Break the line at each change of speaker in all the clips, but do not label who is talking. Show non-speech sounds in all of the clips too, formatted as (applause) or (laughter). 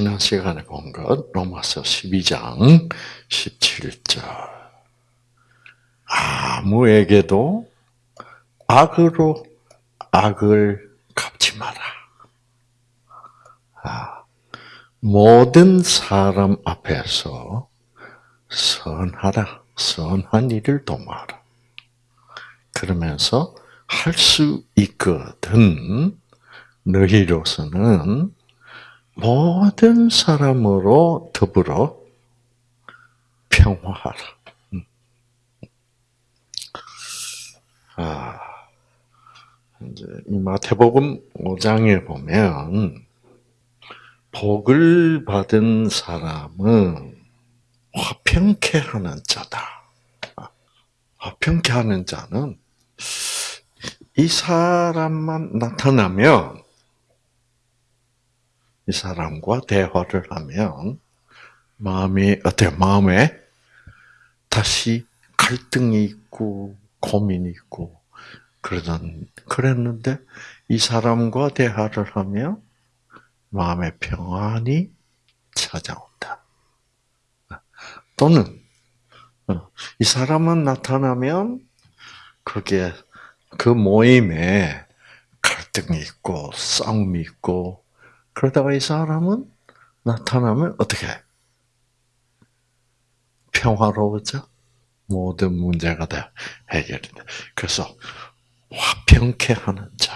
지난 시간에 본 것, 로마서 12장 17절. 아무에게도 악으로 악을 갚지 마라. 아, 모든 사람 앞에서 선하라. 선한 일을 도모하라. 그러면서 할 수 있거든 너희로서는 모든 사람으로 더불어 평화하라. 음. 아, 이제 이 마태복음 5장에 보면 복을 받은 사람은 화평케 하는 자다. 아, 화평케 하는 자는 이 사람만 나타나면 이 사람과 대화를 하면 마음이 어때? 마음에 다시 갈등이 있고 고민이 있고 그러던 그랬는데 이 사람과 대화를 하면 마음의 평안이 찾아온다. 또는 이 사람은 나타나면 그게 그 모임에 갈등이 있고 싸움이 있고 그러다가 이 사람은 나타나면 어떻게 평화로워져? 모든 문제가 다 해결이 돼. 그래서 화평케 하는 자,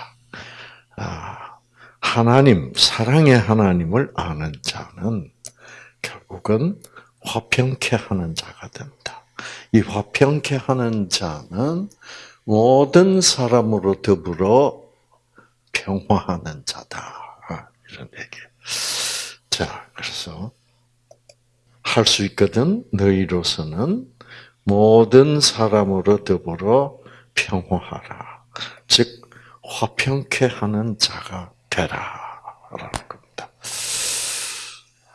아, 하나님 사랑의 하나님을 아는 자는 결국은 화평케 하는 자가 된다. 이 화평케 하는 자는 모든 사람으로 더불어 평화하는 자다. 이런 얘기. 자, 그래서 할 수 있거든 너희로서는 모든 사람으로 더불어 평화하라. 즉 화평케 하는 자가 되라라는 겁니다.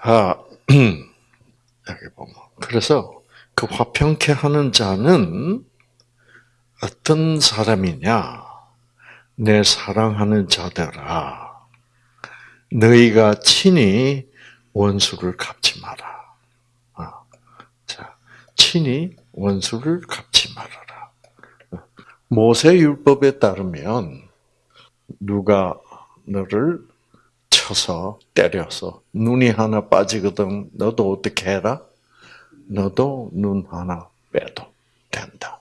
아, (clears throat) 여기 보면 그래서 그 화평케 하는 자는 어떤 사람이냐? 내 사랑하는 자들아. 너희가 친히 원수를 갚지 마라. 아, 자, 친히 원수를 갚지 말아라. 모세 율법에 따르면 누가 너를 쳐서 때려서 눈이 하나 빠지거든 너도 어떻게 해라? 너도 눈 하나 빼도 된다.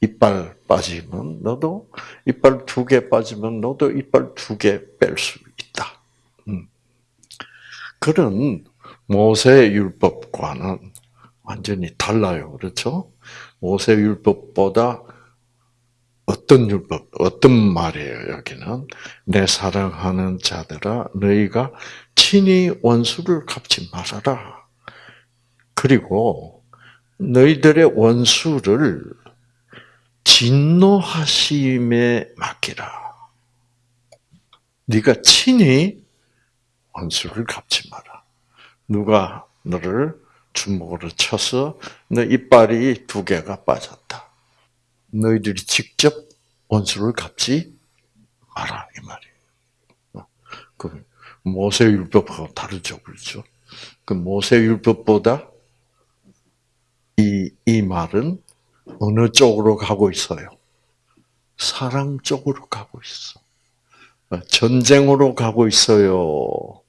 이빨 빠지면 너도 이빨 두 개 빠지면 너도 이빨 두 개 뺄 수. 그런 모세 율법과는 완전히 달라요. 그렇죠? 모세 율법보다 어떤 율법, 어떤 말이에요, 여기는? 내 사랑하는 자들아, 너희가 친히 원수를 갚지 말아라. 그리고 너희들의 원수를 진노하심에 맡기라. 네가 친히 원수를 갚지 마라. 누가 너를 주먹으로 쳐서 너 이빨이 두 개가 빠졌다. 너희들이 직접 원수를 갚지 마라 이 말이에요. 그 모세 율법하고 다르죠, 그렇죠? 그 모세 율법보다 이, 이 말은 어느 쪽으로 가고 있어요? 사랑 쪽으로 가고 있어. 전쟁으로 가고 있어요.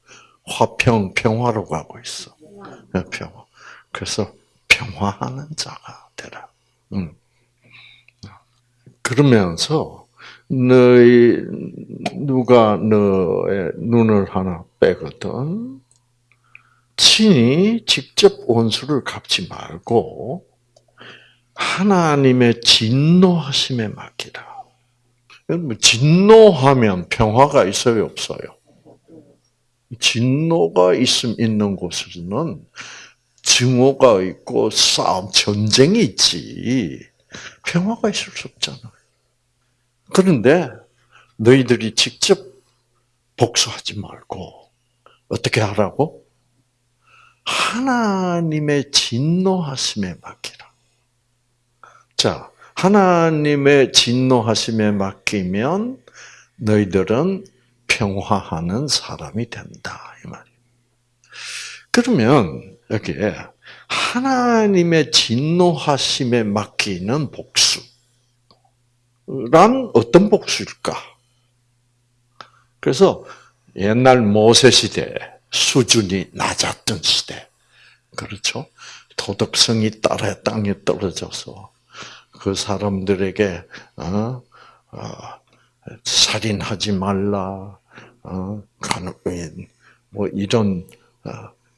화평, 평화로 가고 있어. 평화. 그래서 평화하는 자가 되라. 음. 그러면서 너희 누가 너의 눈을 하나 빼거든 친히 직접 원수를 갚지 말고 하나님의 진노하심에 맡기라. 뭐 진노하면 평화가 있어요, 없어요? 진노가 있음 있는 곳에는 증오가 있고 싸움, 전쟁이 있지. 평화가 있을 수 없잖아. 그런데 너희들이 직접 복수하지 말고 어떻게 하라고? 하나님의 진노하심에 맡기라. 자, 하나님의 진노하심에 맡기면 너희들은 평화하는 사람이 된다 이 말이에요. 그러면 여기에 하나님의 진노하심에 맡기는 복수란 어떤 복수일까? 그래서 옛날 모세 시대 수준이 낮았던 시대, 그렇죠? 도덕성이 따라 땅에 떨어져서 그 사람들에게 어, 어, 살인하지 말라, 어, 뭐 이런 어,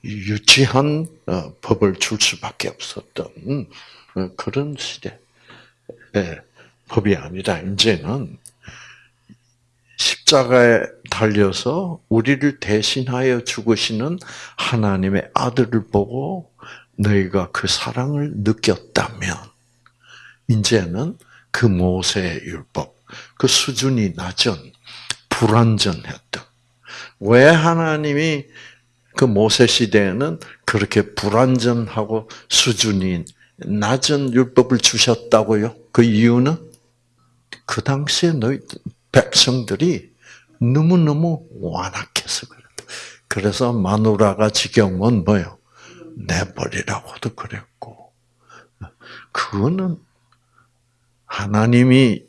유치한 어, 법을 줄 수밖에 없었던 어, 그런 시대 법이 아니라 이제는 십자가에 달려서 우리를 대신하여 죽으시는 하나님의 아들을 보고 너희가 그 사랑을 느꼈다면 이제는 그 모세의 율법, 그 수준이 낮은 불완전했던 왜 하나님이 그 모세 시대에는 그렇게 불완전하고 수준이 낮은 율법을 주셨다고요? 그 이유는 그 당시에 너희 백성들이 너무너무 완악해서 그랬다. 그래서 마누라가 지경은 뭐요? 내버리라고도 그랬고. 그거는 하나님이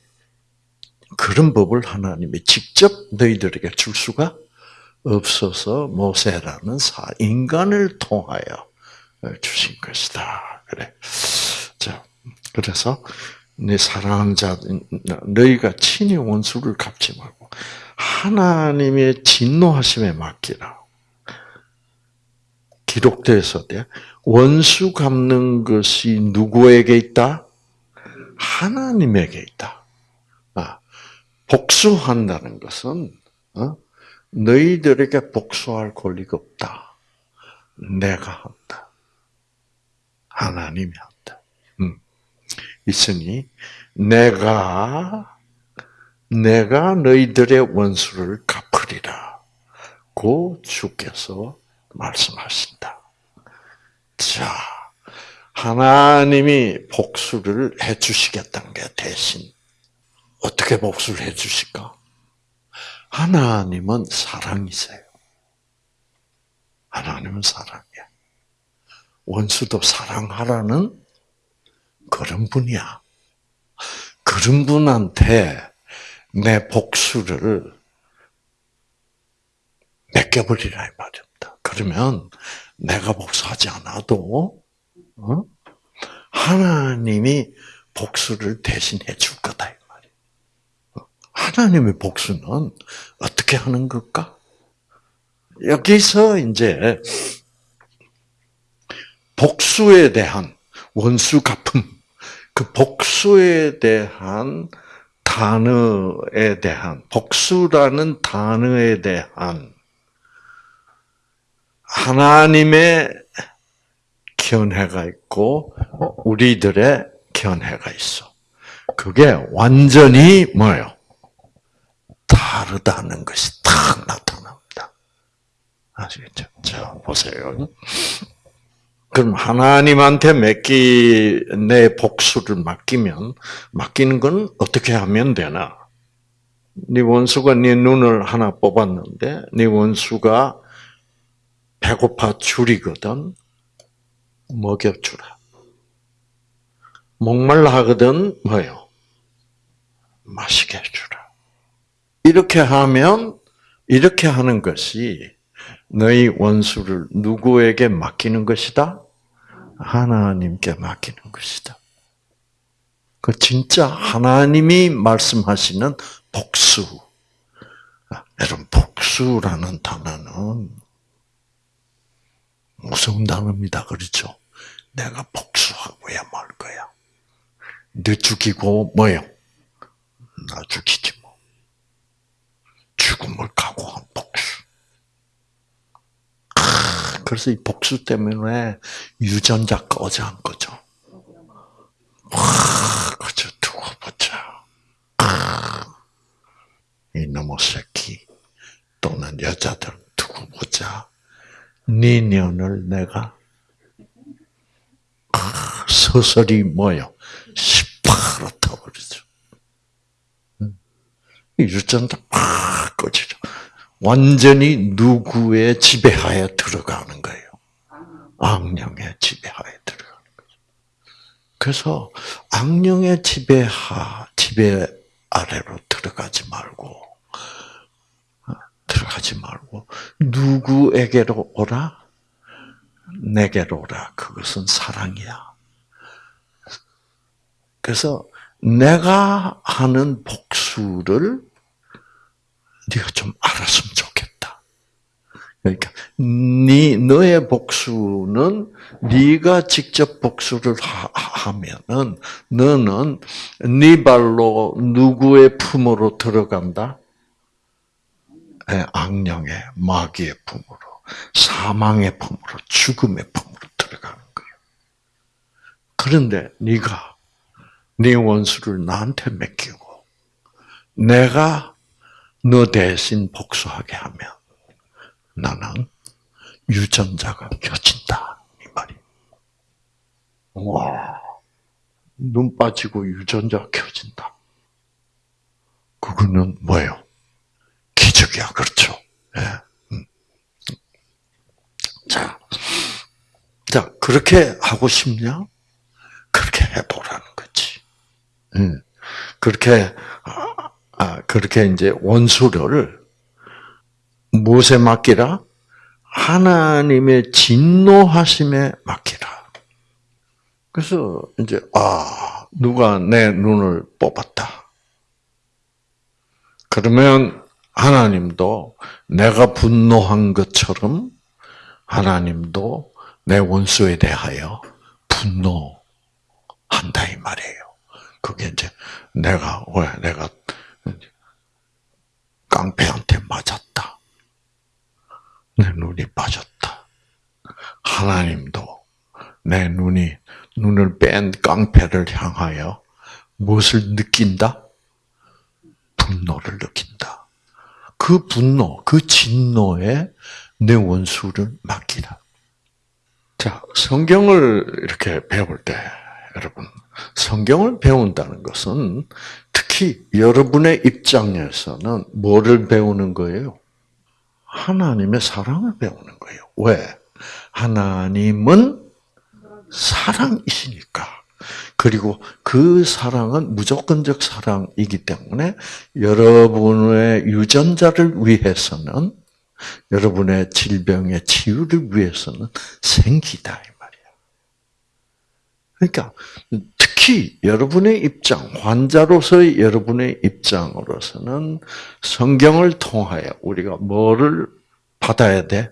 그런 법을 하나님이 직접 너희들에게 줄 수가 없어서 모세라는 사 인간을 통하여 주신 것이다. 그래. 자, 그래서 내 사랑하는 자 너희가 친히 원수를 갚지 말고 하나님의 진노하심에 맡기라. 기록되어서 원수 갚는 것이 누구에게 있다? 하나님에게 있다. 아, 복수한다는 것은 어? 너희들에게 복수할 권리가 없다. 내가 한다. 하나님이 한다. 음. 있으니 내가 내가 너희들의 원수를 갚으리라. 고 주께서 말씀하신다. 자, 하나님이 복수를 해주시겠다는 게 대신 어떻게 복수를 해 주실까? 하나님은 사랑이세요. 하나님은 사랑이야. 원수도 사랑하라는 그런 분이야. 그런 분한테 내 복수를 맡겨버리라 이 말입니다. 그러면 내가 복수하지 않아도 어? 하나님이 복수를 대신해 줄 거다. 하나님의 복수는 어떻게 하는 걸까? 여기서 이제 복수에 대한 원수 갚음, 그 복수에 대한 단어에 대한 복수라는 단어에 대한 하나님의 견해가 있고 우리들의 견해가 있어. 그게 완전히 뭐예요? 다르다는 것이 딱 나타납니다. 아시겠죠? 자, 보세요. 그럼 하나님한테 맡기, 내 복수를 맡기면, 맡기는 건 어떻게 하면 되나? 네 원수가 네 눈을 하나 뽑았는데, 네 원수가 배고파 줄이거든, 먹여주라. 목말라 하거든, 뭐요? 마시게 해주라. 이렇게 하면 이렇게 하는 것이 너희 원수를 누구에게 맡기는 것이다? 하나님께 맡기는 것이다. 그 진짜 하나님이 말씀하시는 복수. 여러분 복수라는 단어는 무서운 단어입니다. 그렇죠? 내가 복수하고야 말 거야. 너 죽이고 뭐요? 나 죽이지 죽음을 각오한 복수. 그래서 이 복수 때문에 유전자 꺼져 한 거죠. 그저 두고 보자. 이놈의 새끼 또는 여자들 두고 보자. 네 년을 내가 서서히 뭐요? 시퍼렇다버리죠. 유전자 팍 꺼지죠. 완전히 누구의 지배하에 들어가는 거예요. 악령의 지배하에 들어가는 거죠. 그래서 악령의 지배하, 지배 아래로 들어가지 말고, 어, 들어가지 말고, 누구에게로 오라? 내게로 오라. 그것은 사랑이야. 그래서 내가 하는 복수를 네가 좀 알았으면 좋겠다. 그러니까 네 너의 복수는 네가 직접 복수를 하, 면은 너는 네 발로 누구의 품으로 들어간다? 예, 악령의 마귀의 품으로, 사망의 품으로, 죽음의 품으로 들어가는 거예요. 그런데 네가 네 원수를 나한테 맡기고 내가 너 대신 복수하게 하면 나는 유전자가 켜진다 이 말이. 와, 눈 빠지고 유전자 켜진다. 그거는 뭐예요? 기적이야, 그렇죠? 예. 음. 자, 자 그렇게 하고 싶냐? 그렇게 해보라는 거지. 음. 그렇게 아, 그렇게 이제 원수를 무엇에 맡기라? 하나님의 진노하심에 맡기라. 그래서 이제 아 누가 내 눈을 뽑았다. 그러면 하나님도 내가 분노한 것처럼 하나님도 내 원수에 대하여 분노한다 이 말이에요. 그게 이제 내가 왜 내가 깡패한테 맞았다. 내 눈이 빠졌다. 하나님도 내 눈이 눈을 뺀 깡패를 향하여 무엇을 느낀다? 분노를 느낀다. 그 분노, 그 진노에 내 원수를 맡기라. 자, 성경을 이렇게 배울 때, 여러분, 성경을 배운다는 것은 특히 여러분의 입장에서는 뭐를 배우는 거예요? 하나님의 사랑을 배우는 거예요. 왜? 하나님은 사랑이시니까. 그리고 그 사랑은 무조건적 사랑이기 때문에 여러분의 유전자를 위해서는 여러분의 질병의 치유를 위해서는 생기다 이 말이야. 그러니까 특히 여러분의 입장, 환자로서의 여러분의 입장으로서는 성경을 통하여 우리가 뭐를 받아야 돼?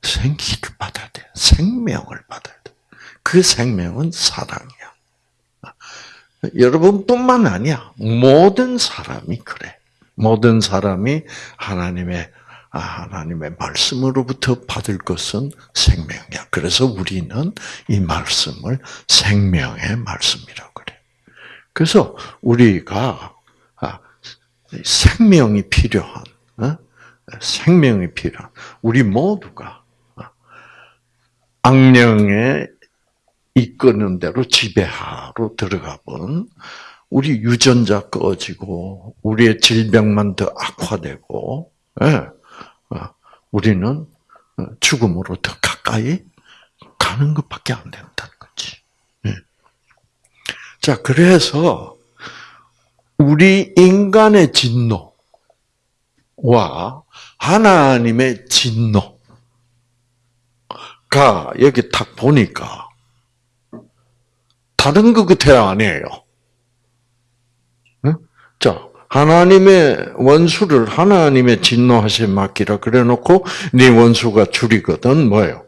생기를 받아야 돼. 생명을 받아야 돼. 그 생명은 사랑이야. 여러분뿐만 아니야. 모든 사람이 그래. 모든 사람이 하나님의 아, 하나님의 말씀으로부터 받을 것은 생명이야. 그래서 우리는 이 말씀을 생명의 말씀이라고 그래. 그래서 우리가 아, 생명이 필요한, 어? 생명이 필요한 우리 모두가 어, 악령에 이끄는 대로 지배하로 들어가 본 우리 유전자 꺼지고 우리의 질병만 더 악화되고 예. 우리는 어, 죽음으로 더 가까이 가는 것밖에 안 된다는 거지. 예. 자, 그래서 우리 인간의 진노와 하나님의 진노가 여기 딱 보니까 다른 것 같아요, 아니에요? 자, 하나님의 원수를 하나님의 진노하신 맡기라 그래놓고 네 원수가 줄이거든 뭐예요?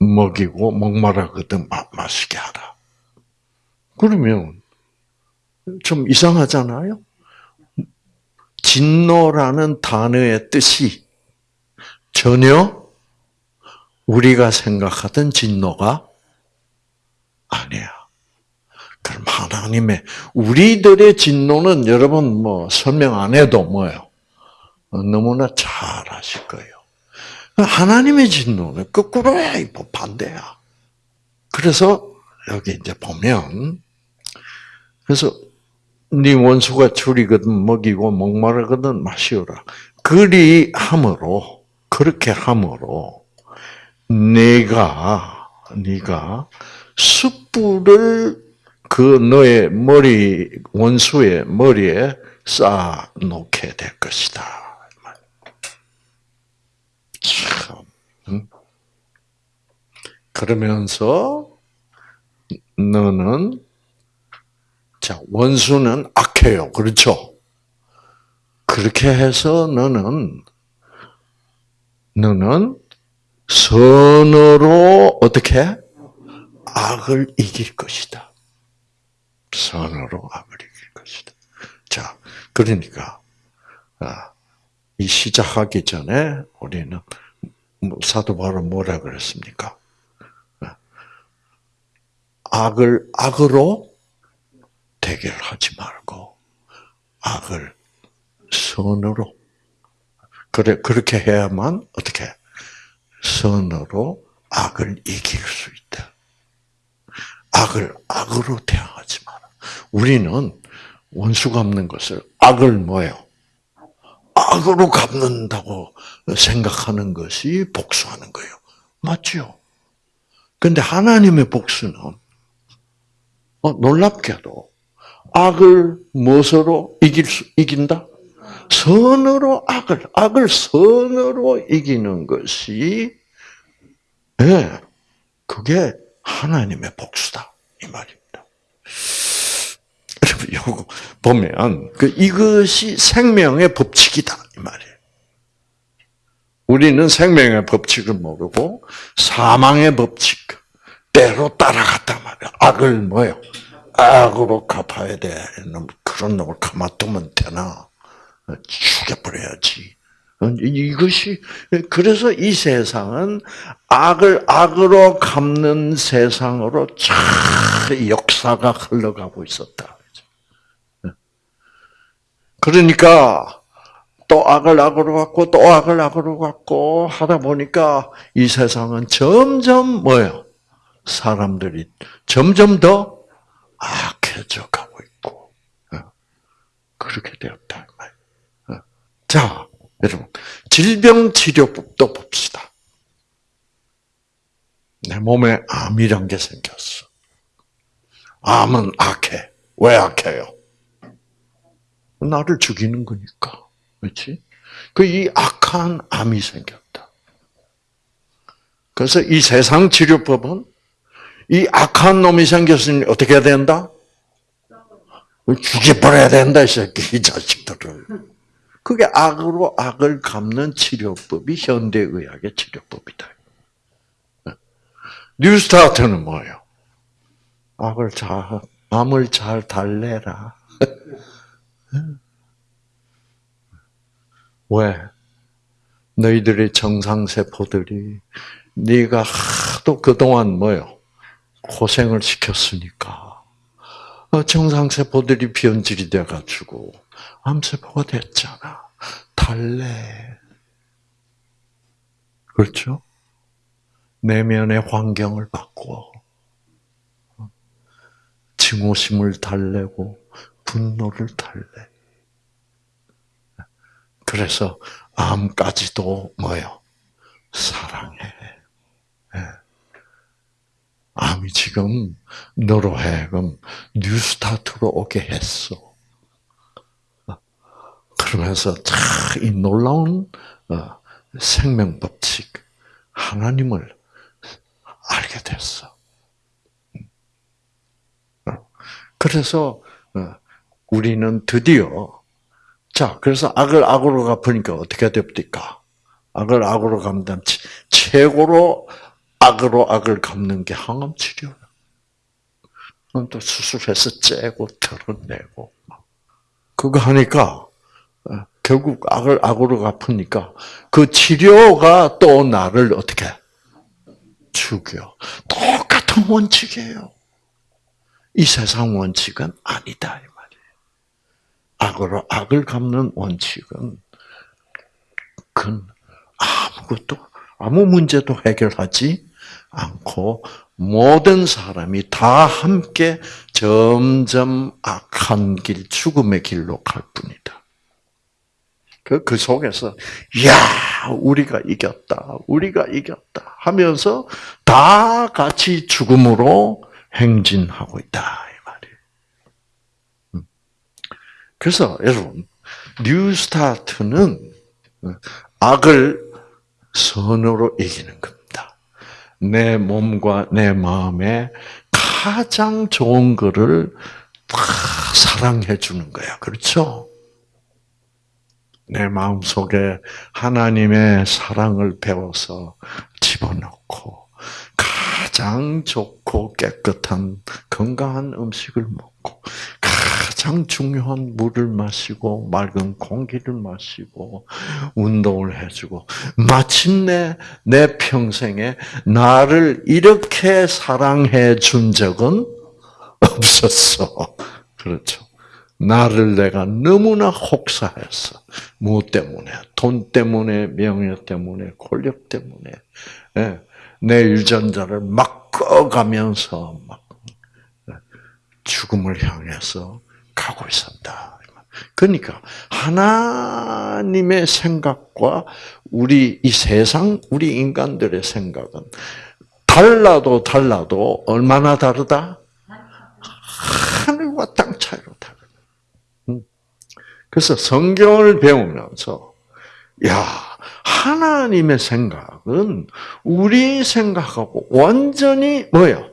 먹이고 목마르거든 마시게 하라. 그러면 좀 이상하잖아요. 진노라는 단어의 뜻이 전혀 우리가 생각하던 진노가 아니야. 그럼 하나님의 우리들의 진노는 여러분 뭐 설명 안 해도 뭐요 너무나 잘 아실 거예요. 하나님의 진노는 거꾸로야, 뭐 반대야. 그래서 여기 이제 보면 그래서 네 원수가 줄이거든 먹이고 목마르거든 마시오라. 그리 함으로 그렇게 함으로 내가 네가 숯불을 그 너의 머리 원수의 머리에 쌓아 놓게 될 것이다. 참. 응? 그러면서 너는 자 원수는 악해요, 그렇죠? 그렇게 해서 너는 너는 선으로 어떻게 악을 이길 것이다. 선으로 악을 이길 것이다. 자, 그러니까 아, 이 시작하기 전에 우리는 뭐 사도 바울은 뭐라 그랬습니까? 아, 악을 악으로 대결하지 말고 악을 선으로 그래 그렇게 해야만 어떻게 선으로 악을 이길 수 있다. 악을 악으로 마라. 우리는 원수 갚는 것을 악을 뭐요? 악으로 갚는다고 생각하는 것이 복수하는 거예요. 맞죠? 근데 하나님의 복수는 어, 놀랍게도 악을 무엇으로 이길 수, 이긴다? 선으로 악을, 악을 선으로 이기는 것이, 예, 네, 그게 하나님의 복수다. 이 말입니다. 이거 (laughs) 보면, 그, 이것이 생명의 법칙이다. 이 말이에요. 우리는 생명의 법칙을 모르고, 사망의 법칙, 때로 따라갔단 말이야. 악을 뭐요? 악으로 갚아야 돼. 그런 놈을 가만두면 되나? 죽여버려야지. 이것이 그래서 이 세상은 악을 악으로 갚는 세상으로 참 역사가 흘러가고 있었다. 그러니까 또 악을 악으로 갚고 또 악을 악으로 갚고 하다 보니까 이 세상은 점점 뭐요? 사람들이 점점 더 악해져 가고 있고 그렇게 되었다. 자, 여러분, 질병치료법도 봅시다. 내 몸에 암이란 게 생겼어. 암은 악해. 왜 악해요? 나를 죽이는 거니까. 그렇지? 그 이 악한 암이 생겼다. 그래서 이 세상 치료법은 이 악한 놈이 생겼으니 어떻게 해야 된다? 죽여버려야 된다, 이 새끼, 이 자식들을. 그게 악으로 악을 갚는 치료법이 현대의학의 치료법이다. 뉴스타트는 뭐예요? 악을 잘, 암을 잘 달래라. 왜? 너희들의 정상세포들이 네가 하도 그동안 뭐요? 고생을 시켰으니까 어, 정상세포들이 변질이 돼가지고 암세포가 됐잖아. 달래. 그렇죠? 내면의 환경을 바꿔. 증오심을 달래고 분노를 달래. 그래서 암까지도 뭐요? 사랑해. 예. 암이 지금 너로 하여금 뉴스타트로 오게 했어. 그러면서 참이 놀라운 어, 생명 법칙 하나님을 알게 됐어. 어, 그래서 어, 우리는 드디어 자 그래서 악을 악으로 갚으니까 어떻게 됩니까? 악을 악으로 갚는 최고로 악으로 악을 갚는 게 항암 치료야. 또 수술해서 째고 털어내고 그거 하니까 결국 악을 악으로 갚으니까 그 치료가 또 나를 어떻게 죽여. 똑같은 원칙이에요. 이 세상 원칙은 아니다. 악으로 악을 갚는 원칙은 그 아무것도 아무 문제도 해결하지 않고 모든 사람이 다 함께 점점 악한 길, 죽음의 길로 갈 뿐이다. 그, 그 속에서, 야 우리가 이겼다. 우리가 이겼다. 하면서 다 같이 죽음으로 행진하고 있다. 이 말이에요. 음. 그래서 여러분, New Start는 악을 선으로 이기는 겁니다. 내 몸과 내 마음에 가장 좋은 거를 다 사랑해 주는 거야. 그렇죠? 내 마음 속에 하나님의 사랑을 배워서 집어넣고 가장 좋고 깨끗한 건강한 음식을 먹고 가장 중요한 물을 마시고 맑은 공기를 마시고 운동을 해주고 마침내 내 평생에 나를 이렇게 사랑해 준 적은 없었어. 그렇죠. 나를 내가 너무나 혹사했어. 무엇 때문에? 돈 때문에, 명예 때문에, 권력 때문에. 예. 내 유전자를 막 꺼가면서 막 예. 죽음을 향해서 가고 있었다. 그러니까 하나님의 생각과 우리 이 세상 우리 인간들의 생각은 달라도 달라도 얼마나 다르다? 하늘과 땅 차이로 다르다. 음. 그래서 성경을 배우면서 야 하나님의 생각은 우리 생각하고 완전히 뭐요?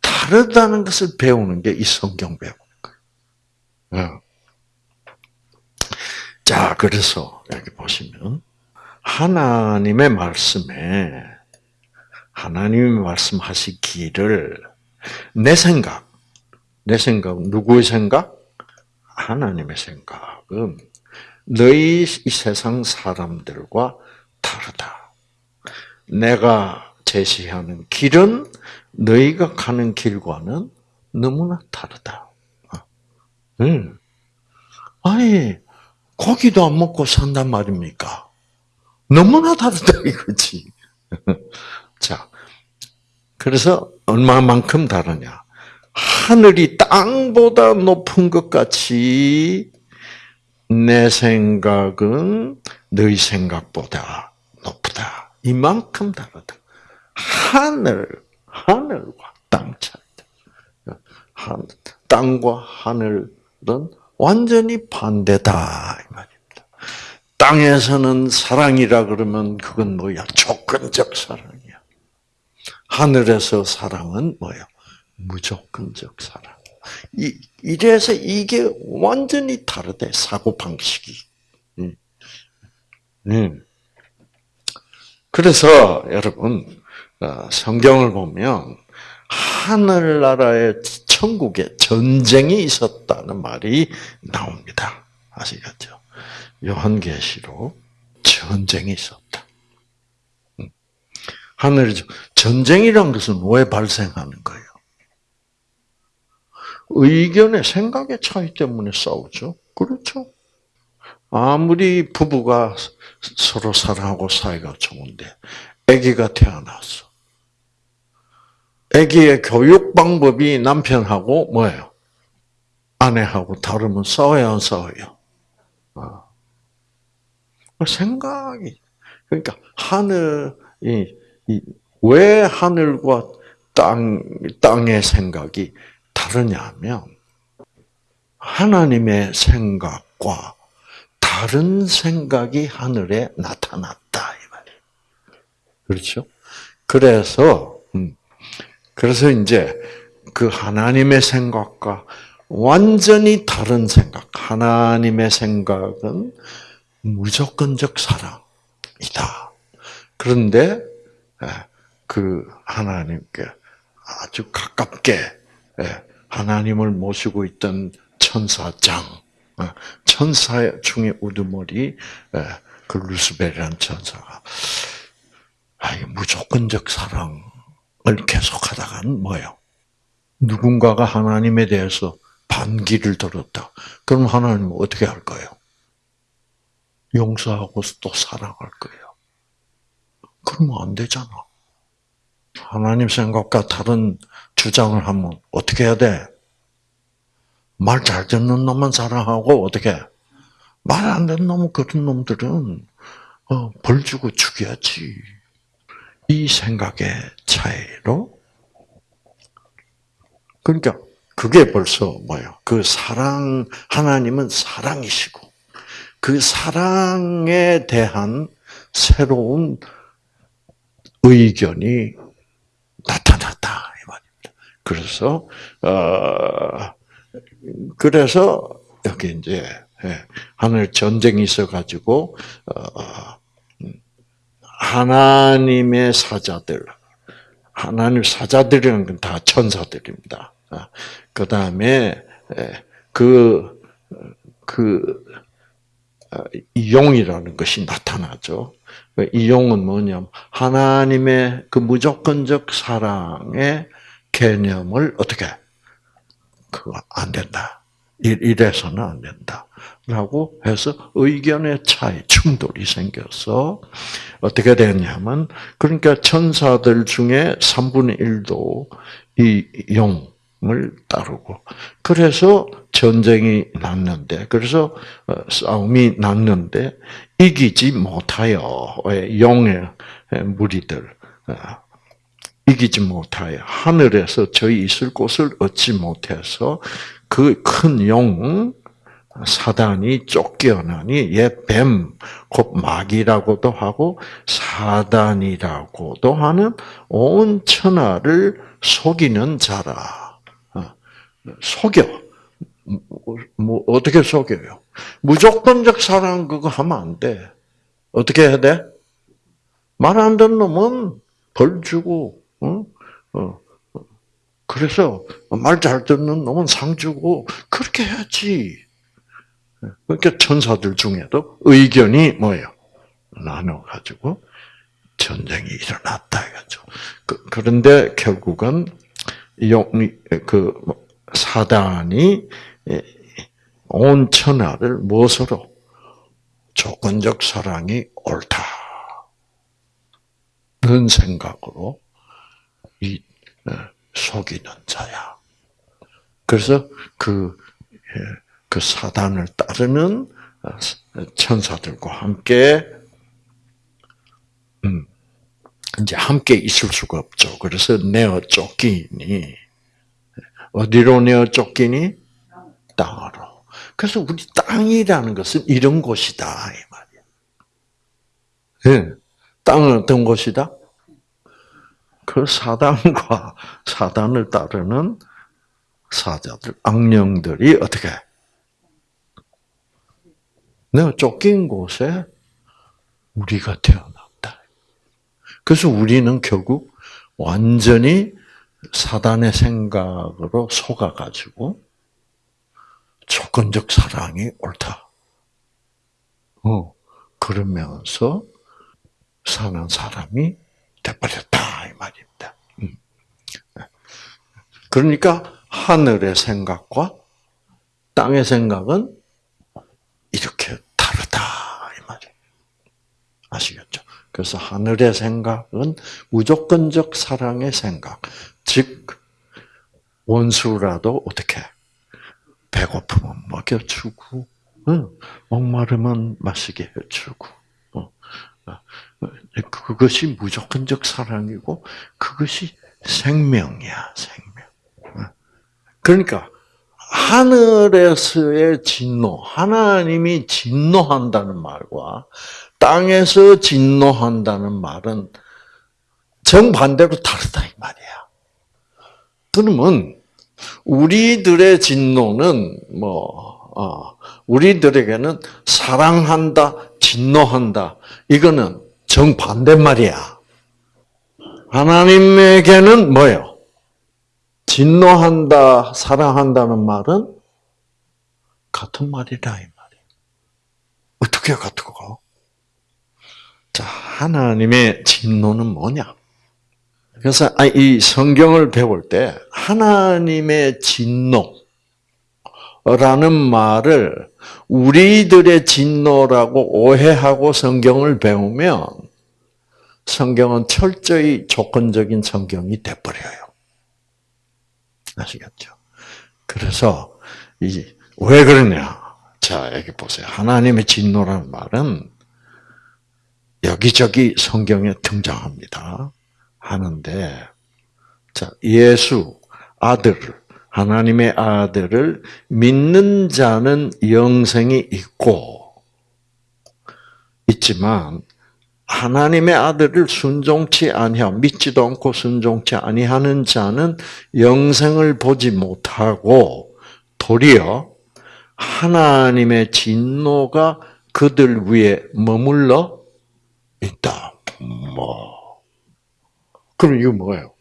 다르다는 것을 배우는 게 이 성경 거예요. 자, 그래서 여기 보시면 하나님의 말씀에 하나님이 말씀하시기를 내 생각, 내 생각, 누구의 생각? 하나님의 생각은 너희 이 세상 사람들과 다르다. 내가 제시하는 길은 너희가 가는 길과는 너무나 다르다. 응. 아니, 고기도 안 먹고 산단 말입니까? 너무나 다르다 (laughs) 이거지. (laughs) 자, 그래서 얼마만큼 다르냐? 하늘이 땅보다 높은 것 같이 내 생각은 너희 생각보다 높다. 이만큼 다르다. 하늘, 하늘과 땅 차이다. 땅과 하늘은 완전히 반대다 이 말입니다. 땅에서는 사랑이라 그러면 그건 뭐야? 조건적 사랑이야. 하늘에서 사랑은 뭐야? 무조건적 사랑. 이, 이래서 이게 완전히 다르대, 사고방식이. 음. 음. 그래서 여러분, 어, 성경을 보면 하늘나라의 천국에 전쟁이 있었다는 말이 나옵니다. 아시겠죠? 요한계시록 전쟁이 있었다. 음. 하늘 전쟁이란 것은 왜 발생하는 거예요? 의견의 생각의 차이 때문에 싸우죠. 그렇죠? 아무리 부부가 서로 사랑하고 사이가 좋은데 아기가 태어났어. 아기의 교육 방법이 남편하고 뭐예요? 아내하고 다르면 싸워야 안 싸워요? 아. 생각이 그러니까 하늘이 왜 하늘과 땅 땅의 생각이 다르냐면 하나님의 생각과 다른 생각이 하늘에 나타났다 이 말이에요. 그렇죠? 그래서 음, 그래서 이제 그 하나님의 생각과 완전히 다른 생각, 하나님의 생각은 무조건적 사랑이다. 그런데 예, 그 하나님께 아주 가깝게 예, 하나님을 모시고 있던 천사장, 어, 천사 중에 우두머리, 예, 그 루스벨이라는 천사가, 아, 무조건적 사랑을 계속하다가는 뭐요? 누군가가 하나님에 대해서 반기를 들었다. 그럼 하나님은 어떻게 할 거예요? 용서하고 또 사랑할 거예요. 그러면 안 되잖아. 하나님 생각과 다른 주장을 하면 어떻게 해야 돼? 말 잘 듣는 놈만 사랑하고 어떻게 말 안 듣는 놈, 그런 놈들은, 어, 벌 주고 죽여야지. 이 생각의 차이로, 그러니까, 그게 벌써 뭐예요? 그 사랑, 하나님은 사랑이시고, 그 사랑에 대한 새로운 의견이 나타났다 이 말입니다. 그래서 어 그래서 여기 이제 예, 하늘 전쟁이 있어가지고 어 하나님의 사자들 하나님 사자들이라는 건 다 천사들입니다. 아, 그 다음에 그그 그, 어, 용이라는 것이 나타나죠. 이 용은 뭐냐면 하나님의 그 무조건적 사랑의 개념을 어떻게 그거 안 된다. 이래서는 안 된다. 라고 해서 의견의 차이, 충돌이 생겨서 어떻게 됐냐면 그러니까 천사들 중에 3분의 1도 이 용을 따르고 그래서 전쟁이 났는데 그래서 어, 싸움이 났는데 이기지 못하여 용의 무리들 어, 이기지 못하여 하늘에서 저희 있을 곳을 얻지 못해서 그 큰 용 사단이 쫓겨나니 옛뱀 곧 마귀라고도 하고 사단이라고도 하는 온 천하를 속이는 자라 어, 속여 뭐 어떻게 속여요? 무조건적 사랑 그거 하면 안 돼. 어떻게 해야 돼? 말 안 듣는 놈은 벌 주고, 어? 어. 그래서 말 잘 듣는 놈은 상 주고 그렇게 해야지. 그러니까 천사들 중에도 의견이 뭐예요? 나눠 가지고 전쟁이 일어났다 이거죠. 그, 그런데 결국은 그 사단이 예, 온 천하를 무엇으로 조건적 사랑이 옳다. 는 생각으로 이 어, 속이는 자야. 그래서 그, 예, 그 사단을 따르는 어, 천사들과 함께, 음, 이제 함께 있을 수가 없죠. 그래서 내어 쫓기니, 어디로 내어 쫓기니? 땅으로. 그래서 우리 땅이라는 것은 이런 곳이다 이 말이야. 네. 땅은 어떤 곳이다? 그 사단과 사단을 따르는 사자들, 악령들이 어떻게? 내가 쫓긴 곳에 우리가 태어났다. 그래서 우리는 결국 완전히 사단의 생각으로 속아가지고 조건적 사랑이 옳다. 어, 그러면서 사는 사람이 돼버렸다 이 말입니다. 음. 그러니까 하늘의 생각과 땅의 생각은 이렇게. 아시겠죠? 그래서 하늘의 생각은 무조건적 사랑의 생각, 즉 원수라도 어떻게 배고프면 먹여주고, 응. 목마르면 마시게 해주고, 어. 그것이 무조건적 사랑이고 그것이 생명이야, 생명. 그러니까 하늘에서의 진노, 하나님이 진노한다는 말과 땅에서 진노한다는 말은 정반대로 다르다 이 말이야. 그러면 우리들의 진노는 뭐 어, 우리들에게는 사랑한다, 진노한다. 이거는 정반대 말이야. 하나님에게는 뭐요? 진노한다, 사랑한다는 말은 같은 말이다 이 말이야. 어떻게 같고? 자, 하나님의 진노는 뭐냐? 그래서 아, 이 성경을 배울 때 하나님의 진노라는 말을 우리들의 진노라고 오해하고 성경을 배우면 성경은 철저히 조건적인 성경이 돼버려요. 아시겠죠? 그래서 이 왜 그러냐? 자, 여기 보세요. 하나님의 진노라는 말은 여기저기 성경에 등장합니다. 하는데, 자, 예수, 아들을, 하나님의 아들을 믿는 자는 영생이 있고, 있지만, 하나님의 아들을 순종치 아니하 믿지도 않고 순종치 아니하는 자는 영생을 보지 못하고 도리어 하나님의 진노가 그들 위에 머물러 있다. 뭐 그럼 이거 뭐예요?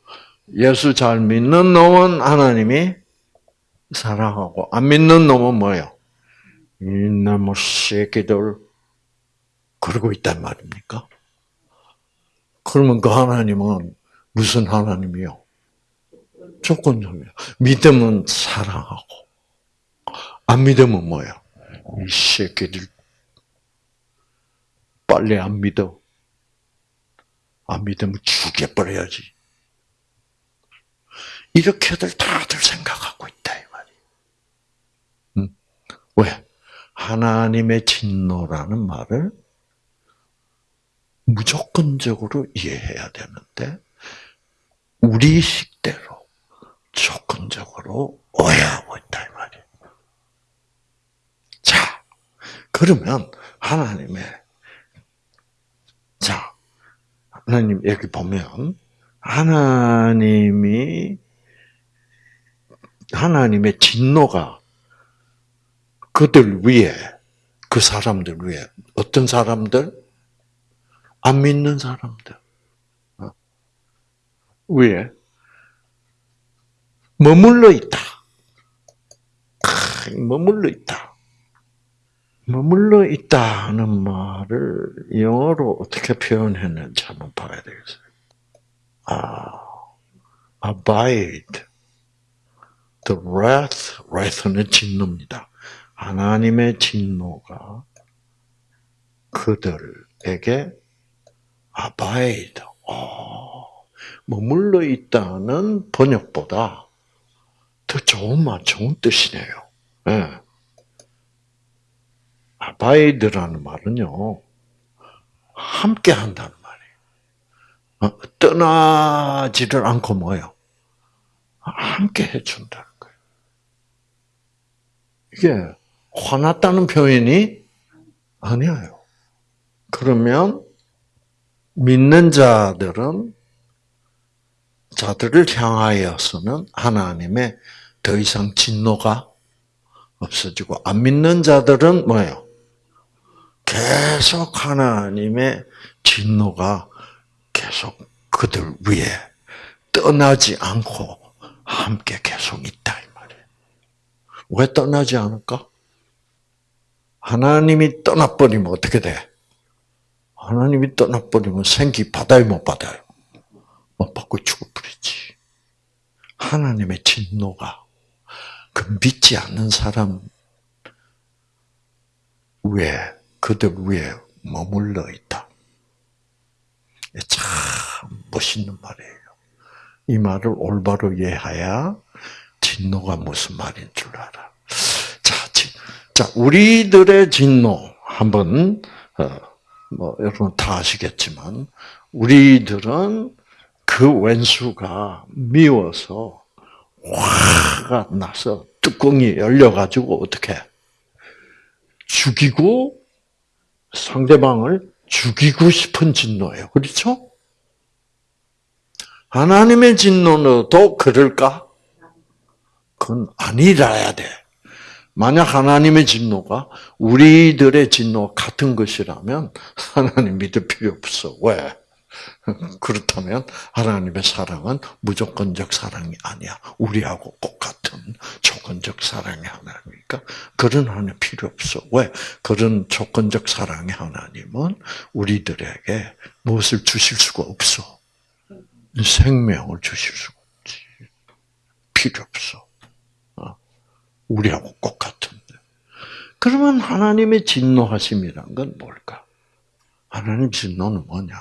예수 잘 믿는 놈은 하나님이 사랑하고 안 믿는 놈은 뭐예요? 이놈의 새끼들 그러고 있단 말입니까? 그러면 그 하나님은 무슨 하나님이요? 조건적이요. 믿으면 사랑하고, 안 믿으면 뭐야? 이 새끼들 빨리 안 믿어. 안 믿으면 죽여버려야지. 이렇게들 다들 생각하고 있다, 이 말이. 응? 왜? 하나님의 진노라는 말을 무조건적으로 이해해야 되는데 우리 식대로 조건적으로 오해하고 있다 이 말이에요. 자, 그러면 하나님의 자 하나님 여기 보면 하나님이 하나님의 진노가 그들 위에 그 사람들 위에 어떤 사람들 안 믿는 사람들 어? 위에 머물러 있다. 머물러 있다. 머물러 있다는 말을 영어로 어떻게 표현했는지 한번 봐야 되겠어요. 아, abide. The wrath, wrath는 진노입니다. 하나님의 진노가 그들에게 abide, 어, 머물러 있다는 번역보다 더 좋은 말, 좋은 뜻이네요. 네. abide라는 말은요, 함께 한다는 말이에요. 어, 떠나지를 않고 뭐요? 함께 해준다는 거예요. 이게 화났다는 표현이 아니에요. 그러면 믿는 자들은 자들을 향하여서는 하나님의 더 이상 진노가 없어지고 안 믿는 자들은 뭐예요? 계속 하나님의 진노가 계속 그들 위에 떠나지 않고 함께 계속 있다 이 말이에요. 왜 떠나지 않을까? 하나님이 떠나버리면 어떻게 돼? 하나님이 떠나버리면 생기 받아요, 못 받아요? 못 받고 죽어버리지. 하나님의 진노가 그 믿지 않는 사람 위에, 그들 위에 머물러 있다. 참 멋있는 말이에요. 이 말을 올바로 이해해야 진노가 무슨 말인 줄 알아. 자, 자 우리들의 진노 한번 어, 뭐 여러분 다 아시겠지만 우리들은 그 왼수가 미워서 화가 나서 뚜껑이 열려가지고 어떻게 죽이고 상대방을 죽이고 싶은 진노예요. 그렇죠? 하나님의 진노도 그럴까? 그건 아니라야 돼. 만약 하나님의 진노가 우리들의 진노 같은 것이라면 하나님 믿을 필요 없어. 왜? 그렇다면 하나님의 사랑은 무조건적 사랑이 아니야. 우리하고 똑 같은 조건적 사랑의 하나님이니까 그런 하나님 필요 없어. 왜? 그런 조건적 사랑의 하나님은 우리들에게 무엇을 주실 수가 없어. 생명을 주실 수가 없지. 필요 없어. 우리하고 똑 같은데. 그러면 하나님의 진노하심이란 건 뭘까? 하나님 진노는 뭐냐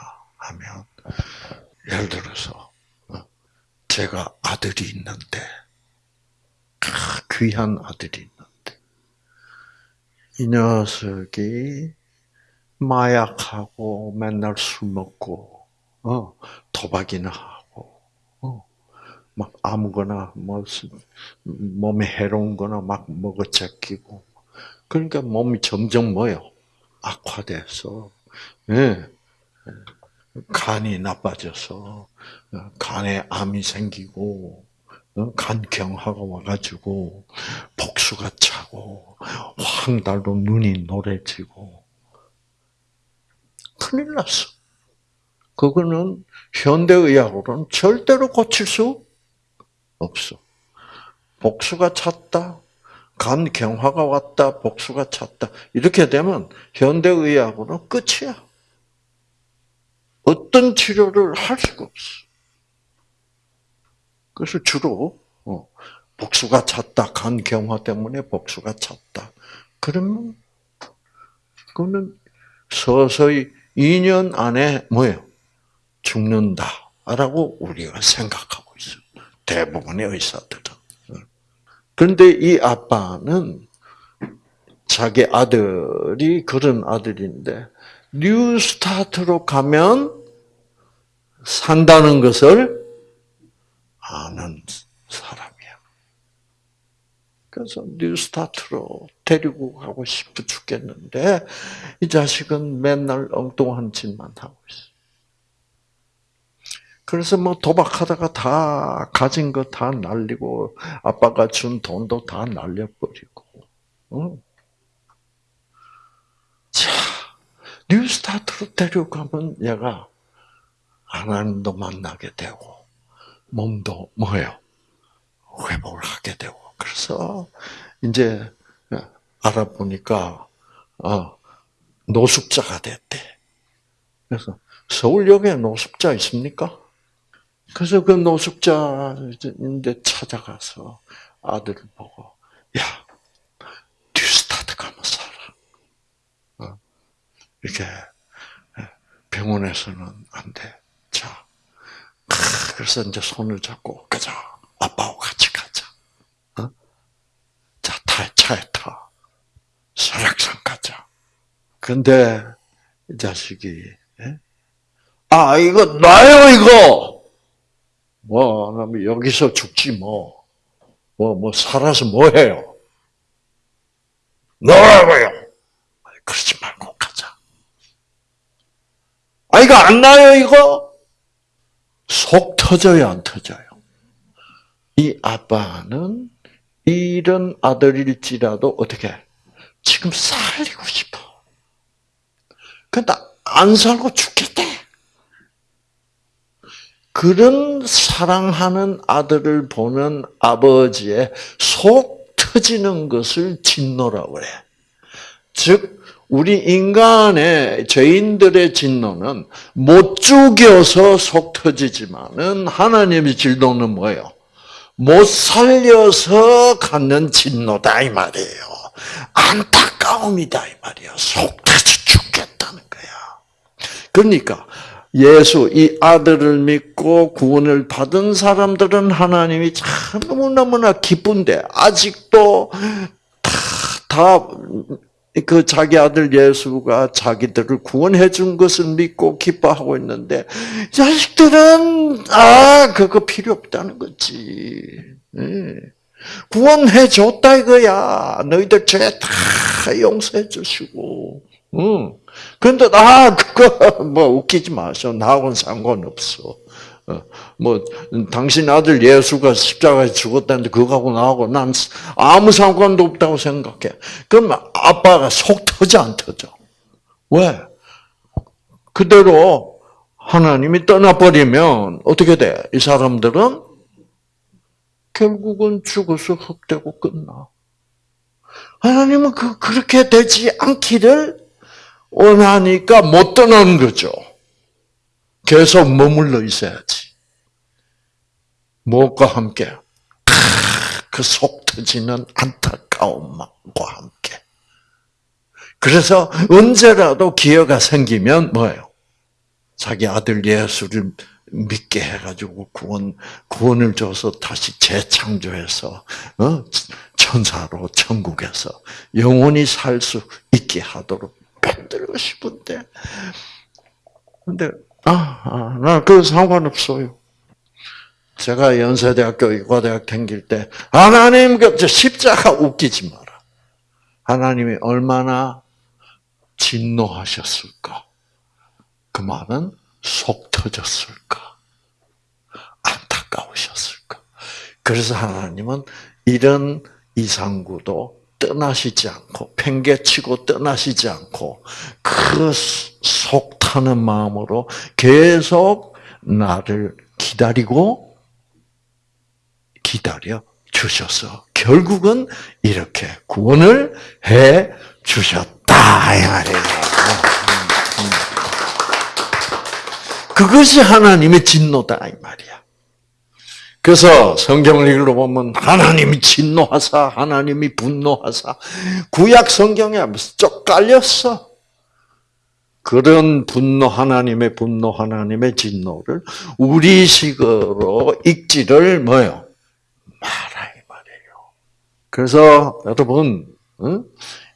하면 예를 들어서 어, 제가 아들이 있는데 귀한 아들이 있는데 이 녀석이 마약하고 맨날 술 먹고 어, 도박이나 하고 어, 막 아무거나 뭐 몸에 해로운 거나 막 먹어 제끼고 그러니까 몸이 점점 뭐요 악화돼서 예. 간이 나빠져서 어, 간에 암이 생기고 어, 간경화가 와가지고 복수가 차고 황달로 눈이 노래지고 큰일 났어. 그거는 현대의학으로는 절대로 고칠 수 없어. 복수가 찼다. 간 경화가 왔다. 복수가 찼다. 이렇게 되면 현대의학으로는 끝이야. 어떤 치료를 할 수가 없어. 그래서 주로 어, 복수가 찼다. 간 경화 때문에 복수가 찼다. 그러면 그거는 서서히 2년 안에 뭐예요? 죽는다라고 우리가 생각하고 있어요. 대부분의 의사들은. 그런데 이 아빠는 자기 아들이 그런 아들인데 New Start로 가면 산다는 것을 아는 사람이야. 그래서 New Start로 데리고 가고 싶어 죽겠는데 이 자식은 맨날 엉뚱한 짓만 하고 있어. 그래서 뭐 도박하다가 다 가진 거 다 날리고 아빠가 준 돈도 다 날려버리고. 응. 자, 뉴스타트로 데려가면 얘가 하나님도 만나게 되고 몸도 뭐예요? 회복을 하게 되고. 그래서 이제 알아보니까 어, 노숙자가 됐대. 그래서 서울역에 노숙자 있습니까? 그래서 그 노숙자인데 찾아가서 아들을 보고 야 뉴스타트 가면 살아. 어? 이렇게 병원에서는 안 돼. 자, 그래서 이제 손을 잡고 가자. 아빠하고 같이 가자. 어? 자, 타, 차에 타. 설악산 가자. 근데 이 자식이 예? 아 이거 놔요 이거. 뭐 여기서 죽지 뭐. 뭐, 뭐, 살아서 뭐 해요? 너라고요! 그러지. 아, 이거 안 나요, 이거? 속 터져요, 안 터져요? 이 아빠는 이런 아들일지라도 어떻게, 지금 살리고 싶어. 근데 안 살고 죽겠대. 그런 사랑하는 아들을 보는 아버지의 속 터지는 것을 진노라고 그래. 즉, 우리 인간의 죄인들의 진노는 못 죽여서 속 터지지만은 하나님의 진노는 뭐예요? 못 살려서 갖는 진노다 이 말이에요. 안타까움이다 이 말이에요. 속 터져 죽겠다는 거야. 그러니까 예수 이 아들을 믿고 구원을 받은 사람들은 하나님이 참 너무너무나 기쁜데 아직도 다 그 자기 아들 예수가 자기들을 구원해 준 것을 믿고 기뻐하고 있는데 자식들은 아 그거 필요 없다는 거지. 예. 구원해 줬다 이거야. 너희들 죄 다 용서해 주시고. 응. 근데 아 그거 뭐 웃기지 마셔. 나하고는 상관없어. 어, 뭐 당신 아들 예수가 십자가에 죽었다는데 그거하고 나하고 난 아무 상관도 없다고 생각해. 그럼 아빠가 속 터져 안 터져? 왜? 그대로 하나님이 떠나버리면 어떻게 돼? 이 사람들은 결국은 죽어서 흑되고 끝나. 하나님은 그, 그렇게 되지 않기를 원하니까 못 떠나는 거죠. 계속 머물러 있어야지. 무엇과 함께? 그속 터지는 안타까움과 함께. 그래서 언제라도 기회가 생기면 뭐예요? 자기 아들 예수를 믿게 해가지고 구원 구원을 줘서 다시 재창조해서 어? 천사로 천국에서 영원히 살 수 있게 하도록 만들고 싶은데, 근데 아, 아 나그 상관없어요. 제가 연세대학교 의과대학 다닐 때 하나님 그 십자가 웃기지 마라. 하나님이 얼마나 진노하셨을까? 그 말은 속 터졌을까? 안타까우셨을까? 그래서 하나님은 이런 이상구도 떠나시지 않고 팽개치고 떠나시지 않고 그 속 타는 마음으로 계속 나를 기다리고 기다려 주셔서 결국은 이렇게 구원을 해 주셨다 이 말이에요. 그것이 하나님의 진노다 이 말이야. 그래서 성경을 읽어보면 하나님이 진노하사 하나님이 분노하사 구약 성경에 쪽 깔렸어. 그런 분노 하나님의 분노 하나님의 진노를 우리식으로 읽지를 뭐요 이 말이에요. 그래서 여러분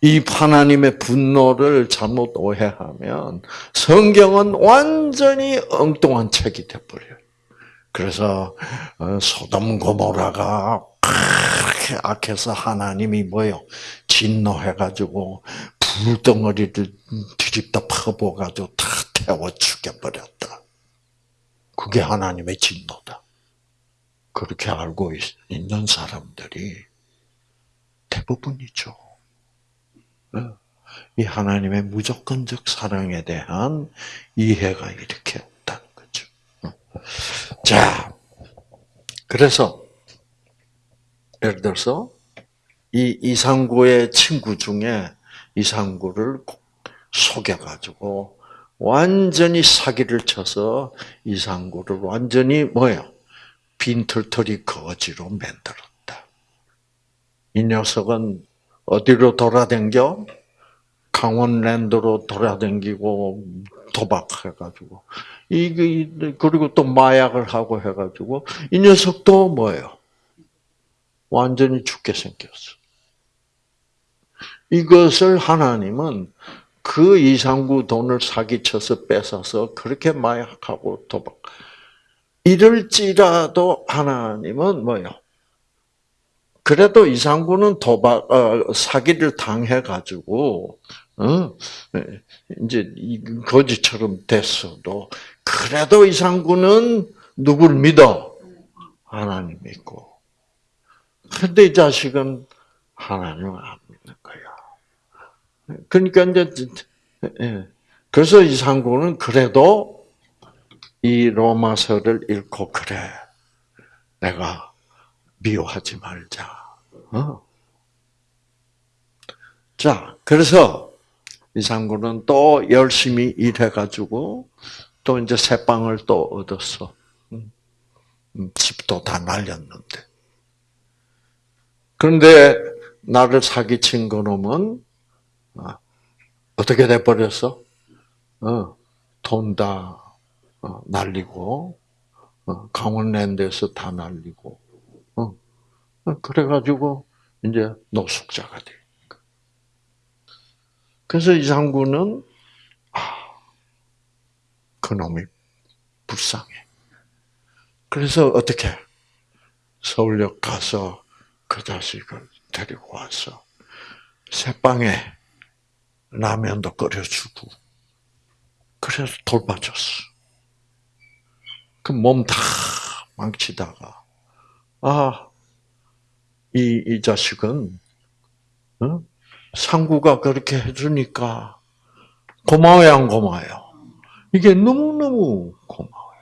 이 하나님의 분노를 잘못 오해하면 성경은 완전히 엉뚱한 책이 돼버려요. 그래서 어, 소돔 고모라가 그렇게 악해서 하나님이 뭐요 진노해가지고 불덩어리를 뒤집다 퍼부어가지고 다 태워 죽여버렸다. 그게 하나님의 진노다. 그렇게 알고 있는 사람들이 대부분이죠. 어. 이 하나님의 무조건적 사랑에 대한 이해가 이렇게 없다는 거죠. 어. 자, 그래서 예를 들어서 이 이상구의 친구 중에 이상구를 속여가지고 완전히 사기를 쳐서 이상구를 완전히 뭐요? 빈털터리 거지로 만들었다. 이 녀석은 어디로 돌아댕겨? 강원랜드로 돌아댕기고 도박해가지고 이게 그리고 또 마약을 하고 해가지고 이 녀석도 뭐예요? 완전히 죽게 생겼어. 이것을 하나님은 그 이상구 돈을 사기쳐서 뺏어서 그렇게 마약하고 도박. 이럴지라도 하나님은 뭐요? 그래도 이상구는 도박 어, 사기를 당해 가지고 어, 이제 거지처럼 됐어도 그래도 이상구는 누굴 믿어? 하나님 믿고. 근데 이 자식은 하나님을 안 믿는 거야. 그러니까 이제 예. 그래서 이상구는 그래도 이 로마서를 읽고 그래 내가 미워하지 말자. 어. 자, 그래서 이상구는 또 열심히 일해가지고 또 이제 새 빵을 또 얻었어. 음. 음, 집도 다 날렸는데. 그런데 나를 사기친 그놈은 아, 어떻게 돼버렸어? 어, 돈다 어, 날리고 강원랜드에서 다 날리고 그래가지고 이제 노숙자가 돼. 그래서 이상구는 아, 그놈이 불쌍해. 그래서 어떻게 서울역 가서 그 자식을 데리고 와서 새빵에 라면도 끓여주고 그래서 돌봐줬어. 그 몸 다 망치다가 아 이, 이 자식은, 어? 상구가 그렇게 해주니까 고마워요, 안 고마워요? 이게 너무너무 고마워요.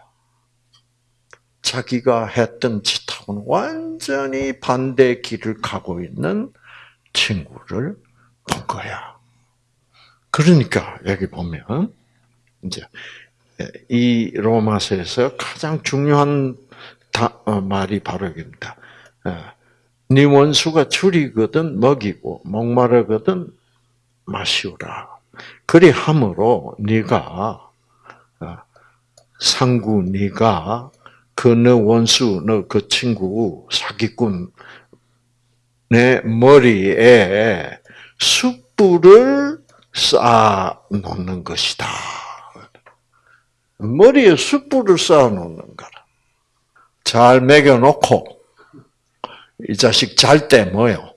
자기가 했던 짓 하고는 완전히 반대 길을 가고 있는 친구를 본 거야. 그러니까 여기 보면 이제 이 로마서에서 가장 중요한 어, 말이 바로 여기입니다. 네 원수가 줄이거든 먹이고 목마르거든 마시오라. 그리 함으로 네가 어, 상구 네가 그너 원수 너 그 친구 사기꾼 내 머리에 숯불을 쌓아 놓는 것이다. 머리에 숯불을 쌓아 놓는 거라. 잘 먹여 놓고, 이 자식 잘 때 뭐요?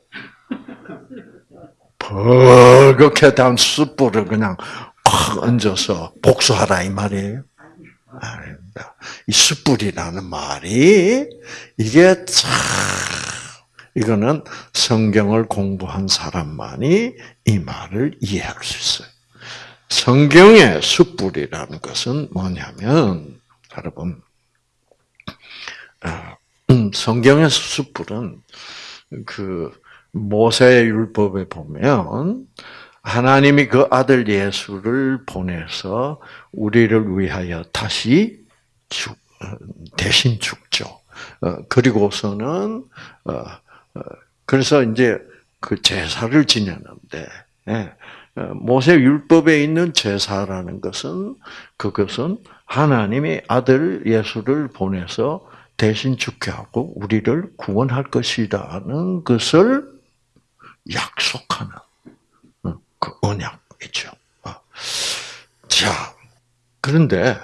버겋게 단 숯불을 그냥 확 얹어서 복수하라 이 말이에요. 아닙니다. 이 숯불이라는 말이 이게 참 이거는 성경을 공부한 사람만이 이 말을 이해할 수 있어요. 성경의 숯불이라는 것은 뭐냐면 여러분 아, 음, 성경의 숯불은 그 모세 율법에 보면 하나님이 그 아들 예수를 보내서 우리를 위하여 다시 죽, 어, 대신 죽죠. 어, 그리고서는 어, 그래서 이제 그 제사를 지내는데 예, 모세 율법에 있는 제사라는 것은 그것은 하나님이 아들 예수를 보내서 대신 죽게 하고 우리를 구원할 것이라는 것을 약속하는 그 언약이죠. 어. 자, 그런데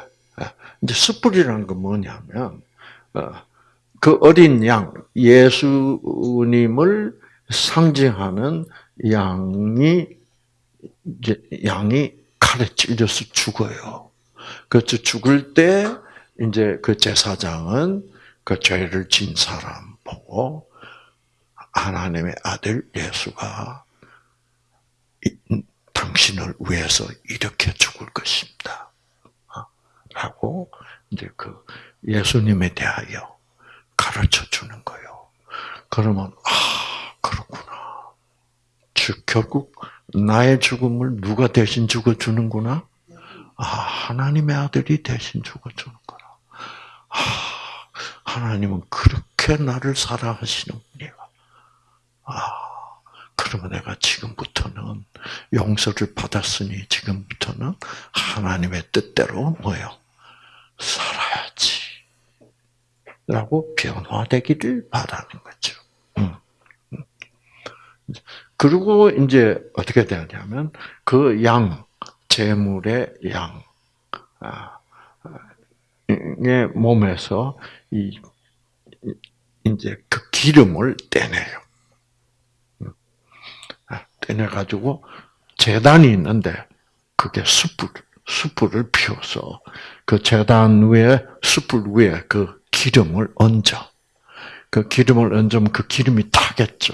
이제 숯불이라는 건 뭐냐면 어, 그 어린 양 예수님을 상징하는 양이 이제 양이 칼에 찔려서 죽어요. 그래서 죽을 때 이제 그 제사장은 그 죄를 진 사람 보고 하나님의 아들 예수가 당신을 위해서 이렇게 죽을 것입니다. 어? 라고 이제 그 예수님에 대하여 가르쳐 주는 거예요. 그러면 아 그렇구나. 즉 결국 나의 죽음을 누가 대신 죽어 주는구나. 아 하나님의 아들이 대신 죽어 주는 거라. 아 하나님은 그렇게 나를 사랑하시는 분이야. 아 그러면 내가 지금부터는 용서를 받았으니 지금부터는 하나님의 뜻대로 뭐요? 살아야지. 라고 변화되기를 바라는 거죠. 그리고 이제 어떻게 되냐면 그 양, 재물의 양, 아, 의 몸에서 이 이제 그 기름을 떼내요. 떼내 가지고 재단이 있는데 그게 숯불, 숯불을 피워서 그 재단 위에 숯불 위에 그 기름을 얹어. 그 기름을 얹으면 그 기름이 타겠죠.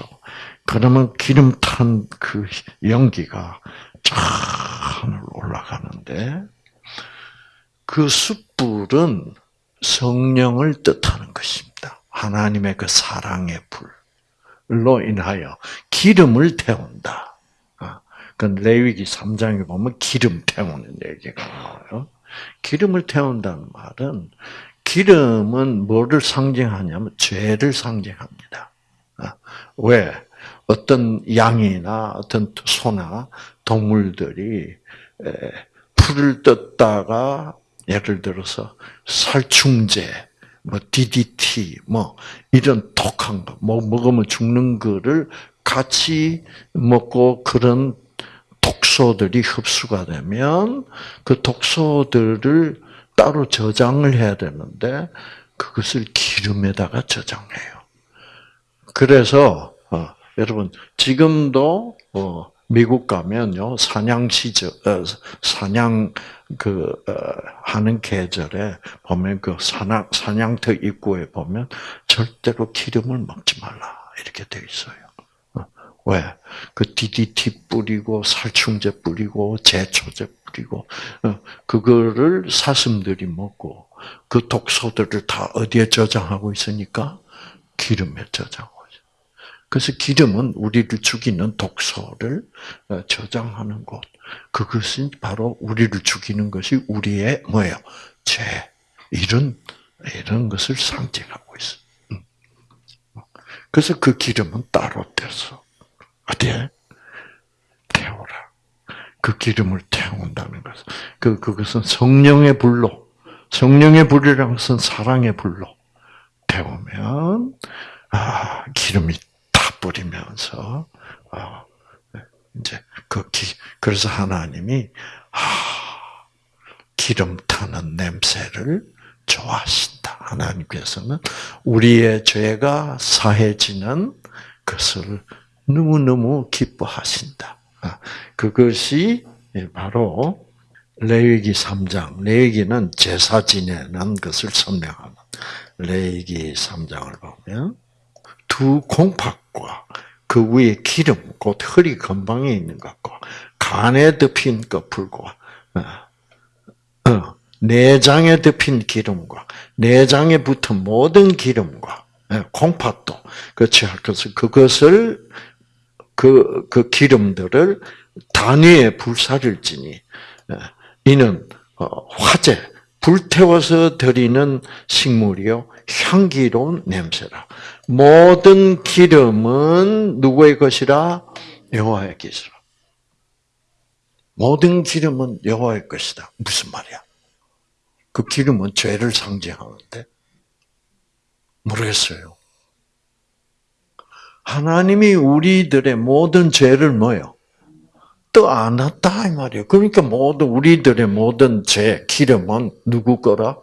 그러면 기름 탄 그 연기가 쫙 하늘 올라가는데 그 숯불은 성령을 뜻하는 것입니다. 하나님의 그 사랑의 불로 인하여 기름을 태운다. 그 레위기 3장에 보면 기름 태우는 얘기가 나와요. 기름을 태운다는 말은 기름은 뭐를 상징하냐면 죄를 상징합니다. 아, 왜? 어떤 양이나 어떤 소나 동물들이 풀을 뜯다가 예를 들어서 살충제, 뭐 DDT, 뭐 이런 독한 거, 뭐 먹으면 죽는 거를 같이 먹고 그런 독소들이 흡수가 되면 그 독소들을 따로 저장을 해야 되는데 그것을 기름에다가 저장해요. 그래서 어, 여러분 지금도 어, 미국 가면요 사냥 시절 어, 사냥 그 어, 하는 계절에 보면 그 사냥 사냥터 입구에 보면 절대로 기름을 먹지 말라 이렇게 돼 있어요. 왜? 그 DDT 뿌리고 살충제 뿌리고 제초제 뿌리고 어, 그거를 사슴들이 먹고 그 독소들을 다 어디에 저장하고 있으니까 기름에 저장하고 있어. 그래서 기름은 우리를 죽이는 독소를 어, 저장하는 곳. 그것은 바로 우리를 죽이는 것이 우리의 뭐예요? 죄. 이런 이런 것을 상징하고 있어. 음. 그래서 그 기름은 따로 떼서 어디에? 태우라. 그 기름을 태운다는 것. 그, 그것은 성령의 불로, 성령의 불이라는 것은 사랑의 불로 태우면, 아, 기름이 다 뿌리면서 어, 이제 그 기, 그래서 하나님이 아, 기름 타는 냄새를 좋아하신다. 하나님께서는 우리의 죄가 사해지는 것을 너무너무 기뻐하신다. 아, 그것이 바로 레위기 3장. 레위기는 제사 지내는 것을 설명하는 레위기 3장을 보면 두 콩팥과 그 위에 기름, 곧 허리 근방에 있는 것과 간에 덮인 것풀과 어, 어, 내장에 덮인 기름과 내장에 붙은 모든 기름과 예, 콩팥도 그렇지 그래서 그것을 그, 그 기름들을 단위에 불사를 지니 예, 이는 어, 화재 불태워서 드리는 식물이요 향기로운 냄새라. 모든 기름은 누구의 것이라 여호와의 것이라. 모든 기름은 여호와의 것이다. 무슨 말이야? 그 기름은 죄를 상징하는데 모르겠어요. 하나님이 우리들의 모든 죄를 뭐요? 떠안았다 이 말이에요. 그러니까 모든 우리들의 모든 죄 기름은 누구 거라?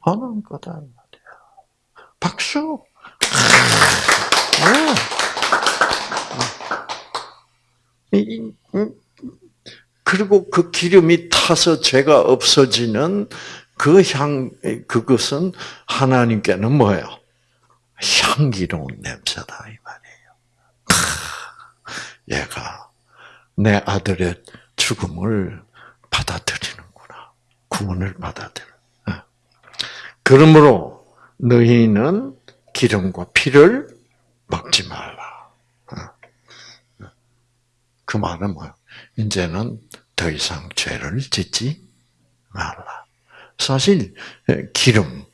하나님 거다 이 말이야. 박수. 그리고 그 기름이 타서 죄가 없어지는 그 향, 그것은 하나님께는 뭐예요? 향기로운 냄새다, 이 말이에요. 얘가 내 아들의 죽음을 받아들이는구나. 구원을 받아들여. 그러므로 너희는 기름과 피를 먹지 말라. 그 말은 뭐야? 이제는 더 이상 죄를 짓지 말라. 사실 기름,